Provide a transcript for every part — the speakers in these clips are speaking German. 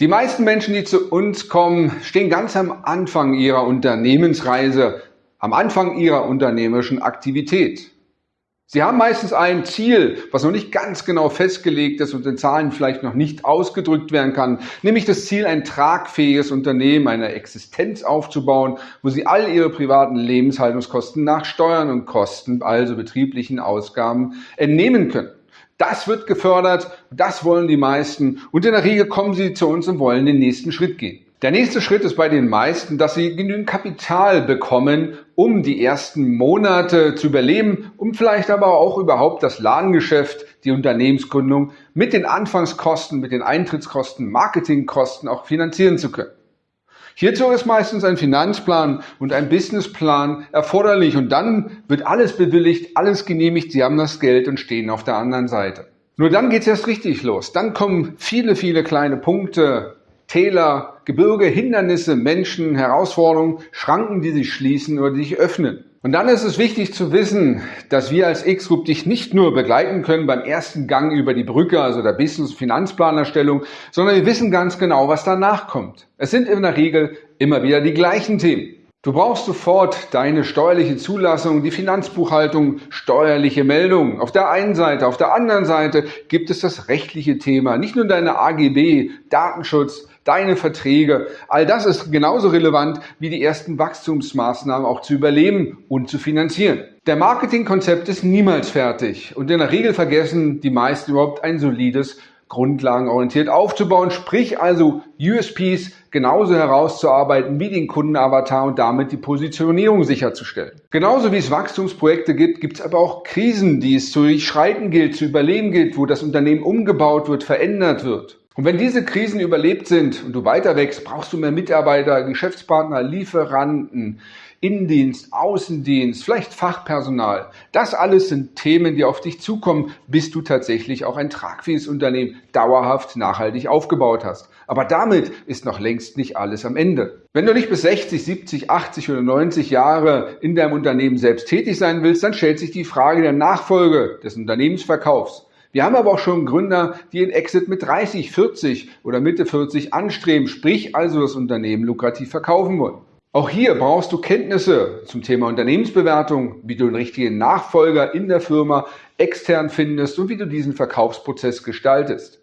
Die meisten Menschen, die zu uns kommen, stehen ganz am Anfang ihrer Unternehmensreise, am Anfang ihrer unternehmerischen Aktivität. Sie haben meistens ein Ziel, was noch nicht ganz genau festgelegt ist und in Zahlen vielleicht noch nicht ausgedrückt werden kann, nämlich das Ziel, ein tragfähiges Unternehmen, eine Existenz aufzubauen, wo Sie all Ihre privaten Lebenshaltungskosten nach Steuern und Kosten, also betrieblichen Ausgaben, entnehmen können. Das wird gefördert, das wollen die meisten und in der Regel kommen sie zu uns und wollen den nächsten Schritt gehen. Der nächste Schritt ist bei den meisten, dass sie genügend Kapital bekommen, um die ersten Monate zu überleben, um vielleicht aber auch überhaupt das Ladengeschäft, die Unternehmensgründung mit den Anfangskosten, mit den Eintrittskosten, Marketingkosten auch finanzieren zu können. Hierzu ist meistens ein Finanzplan und ein Businessplan erforderlich und dann wird alles bewilligt, alles genehmigt, Sie haben das Geld und stehen auf der anderen Seite. Nur dann geht es erst richtig los. Dann kommen viele, viele kleine Punkte, Täler, Gebirge, Hindernisse, Menschen, Herausforderungen, Schranken, die sich schließen oder die sich öffnen. Und dann ist es wichtig zu wissen, dass wir als X-Group dich nicht nur begleiten können beim ersten Gang über die Brücke, also der Business-Finanzplanerstellung, sondern wir wissen ganz genau, was danach kommt. Es sind in der Regel immer wieder die gleichen Themen. Du brauchst sofort deine steuerliche Zulassung, die Finanzbuchhaltung, steuerliche Meldungen. Auf der einen Seite, auf der anderen Seite gibt es das rechtliche Thema, nicht nur deine AGB, Datenschutz, deine Verträge. All das ist genauso relevant wie die ersten Wachstumsmaßnahmen auch zu überleben und zu finanzieren. Der Marketingkonzept ist niemals fertig und in der Regel vergessen die meisten überhaupt ein solides grundlagenorientiert aufzubauen, sprich also USPs genauso herauszuarbeiten wie den Kundenavatar und damit die Positionierung sicherzustellen. Genauso wie es Wachstumsprojekte gibt, gibt es aber auch Krisen, die es zu durchschreiten gilt, zu überleben gilt, wo das Unternehmen umgebaut wird, verändert wird. Und wenn diese Krisen überlebt sind und du weiter wächst, brauchst du mehr Mitarbeiter, Geschäftspartner, Lieferanten, Innendienst, Außendienst, vielleicht Fachpersonal. Das alles sind Themen, die auf dich zukommen, bis du tatsächlich auch ein tragfähiges Unternehmen dauerhaft nachhaltig aufgebaut hast. Aber damit ist noch längst nicht alles am Ende. Wenn du nicht bis 60, 70, 80 oder 90 Jahre in deinem Unternehmen selbst tätig sein willst, dann stellt sich die Frage der Nachfolge des Unternehmensverkaufs. Wir haben aber auch schon Gründer, die den Exit mit 30, 40 oder Mitte 40 anstreben, sprich also das Unternehmen lukrativ verkaufen wollen. Auch hier brauchst du Kenntnisse zum Thema Unternehmensbewertung, wie du den richtigen Nachfolger in der Firma extern findest und wie du diesen Verkaufsprozess gestaltest.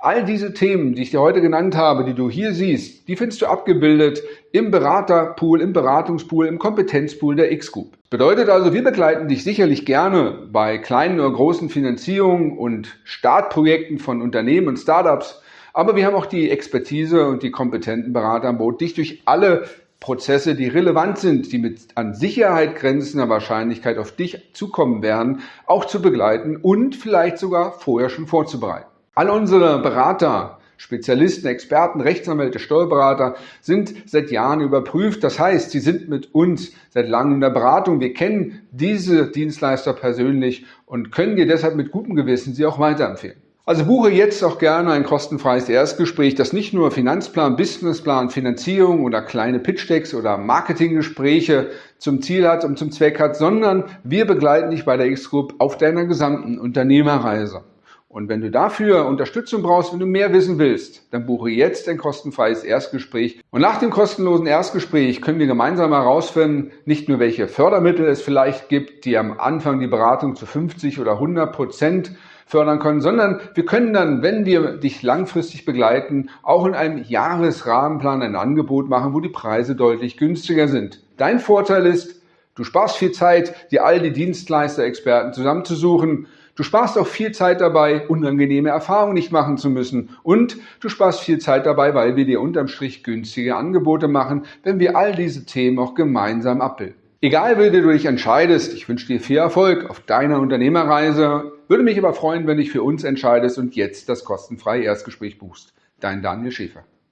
All diese Themen, die ich dir heute genannt habe, die du hier siehst, die findest du abgebildet im Beraterpool, im Beratungspool, im Kompetenzpool der X-Group. Bedeutet also, wir begleiten dich sicherlich gerne bei kleinen oder großen Finanzierungen und Startprojekten von Unternehmen und Startups. Aber wir haben auch die Expertise und die kompetenten Berater an Boot, dich durch alle Prozesse, die relevant sind, die mit an Sicherheit grenzender Wahrscheinlichkeit auf dich zukommen werden, auch zu begleiten und vielleicht sogar vorher schon vorzubereiten. All unsere Berater Spezialisten, Experten, Rechtsanwälte, Steuerberater sind seit Jahren überprüft. Das heißt, sie sind mit uns seit langem in der Beratung. Wir kennen diese Dienstleister persönlich und können dir deshalb mit gutem Gewissen sie auch weiterempfehlen. Also buche jetzt auch gerne ein kostenfreies Erstgespräch, das nicht nur Finanzplan, Businessplan, Finanzierung oder kleine Pitch-Decks oder Marketinggespräche zum Ziel hat und zum Zweck hat, sondern wir begleiten dich bei der X-Group auf deiner gesamten Unternehmerreise. Und wenn du dafür Unterstützung brauchst, wenn du mehr wissen willst, dann buche jetzt ein kostenfreies Erstgespräch. Und nach dem kostenlosen Erstgespräch können wir gemeinsam herausfinden, nicht nur welche Fördermittel es vielleicht gibt, die am Anfang die Beratung zu 50 oder 100 Prozent fördern können, sondern wir können dann, wenn wir dich langfristig begleiten, auch in einem Jahresrahmenplan ein Angebot machen, wo die Preise deutlich günstiger sind. Dein Vorteil ist, du sparst viel Zeit, dir all die Dienstleister, Experten zusammenzusuchen Du sparst auch viel Zeit dabei, unangenehme Erfahrungen nicht machen zu müssen. Und du sparst viel Zeit dabei, weil wir dir unterm Strich günstige Angebote machen, wenn wir all diese Themen auch gemeinsam abbilden. Egal, wie du dich entscheidest, ich wünsche dir viel Erfolg auf deiner Unternehmerreise. Würde mich aber freuen, wenn du dich für uns entscheidest und jetzt das kostenfreie Erstgespräch buchst. Dein Daniel Schäfer.